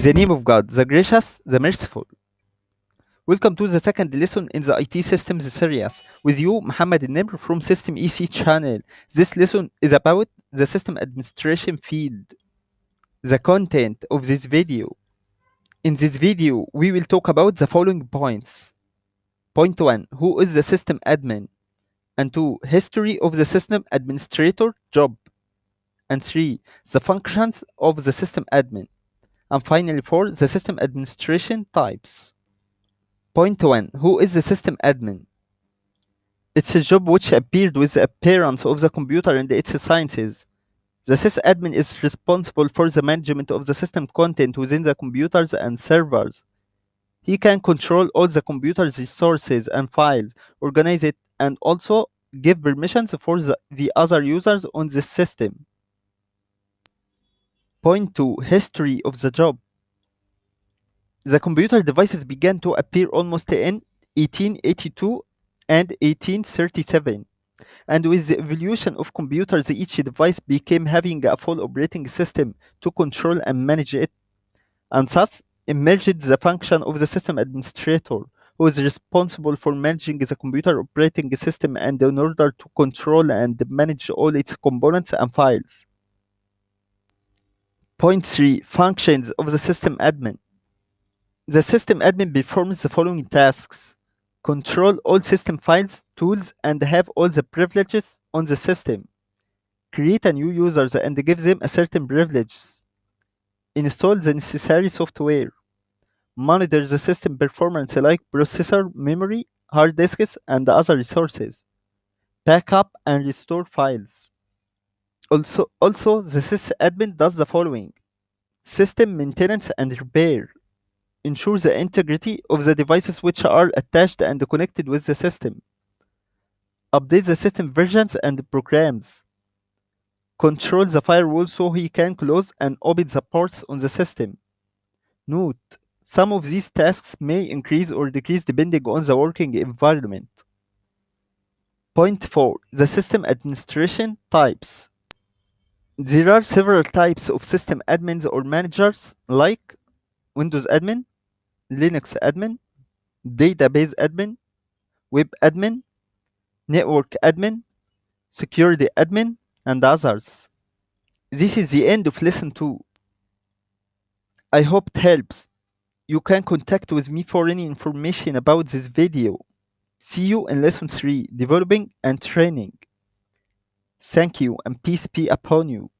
In the name of God, the gracious, the merciful. Welcome to the second lesson in the IT systems series. With you, Muhammad Nimr from System EC channel. This lesson is about the system administration field. The content of this video. In this video, we will talk about the following points. Point 1. Who is the system admin? And 2. History of the system administrator job. And 3. The functions of the system admin. And finally 4. The system administration types. Point 1. Who is the system admin? It's a job which appeared with the appearance of the computer and its sciences. The sysadmin is responsible for the management of the system content within the computers and servers. He can control all the computer's resources and files, organize it, and also give permissions for the, the other users on the system. Point 2. History of the job. The computer devices began to appear almost in 1882 and 1837. And with the evolution of computers, each device became having a full operating system to control and manage it. And thus emerged the function of the system administrator, who is responsible for managing the computer operating system and in order to control and manage all its components and files. Point 3. Functions of the system admin. The system admin performs the following tasks. Control all system files, tools, and have all the privileges on the system. Create a new users and give them a certain privileges. Install the necessary software. Monitor the system performance like processor, memory, hard disks, and other resources. Backup and restore files. Also, also the sysadmin does the following. System maintenance and repair. Ensure the integrity of the devices which are attached and connected with the system. Update the system versions and programs. Control the firewall so he can close and open the ports on the system. Note, some of these tasks may increase or decrease depending on the working environment. Point 4. The system administration types. There are several types of system admins or managers like Windows admin, Linux admin, database admin, web admin, network admin, security admin, and others. This is the end of lesson 2. I hope it helps. You can contact with me for any information about this video. See you in lesson 3, developing and training. Thank you and peace be upon you.